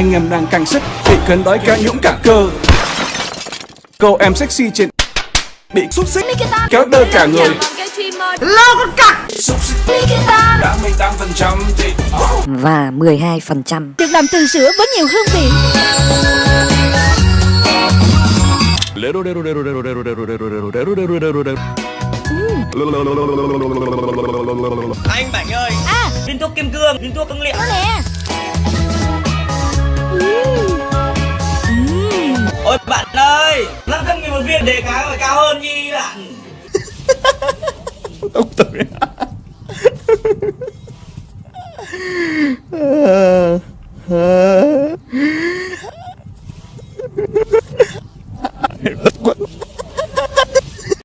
Anh em đang căng sức Bị cơn đói ca nhũng cả cơ. Cô em sexy trên Bị xúc xích Kéo đơ cả người. Xúc xích Đã 18% thì và 12%. Được làm từ sữa với nhiều hương vị. Anh Bảnh ơi À. Viên thuốc kim cương, viên thuốc cứng liệu. Nè Ôi bạn ơi, 500 nghìn một viên đề cá phải cao hơn nhi bạn Ông tưởng